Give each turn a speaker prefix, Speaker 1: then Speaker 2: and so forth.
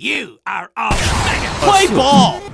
Speaker 1: You are all mega.
Speaker 2: Play ball!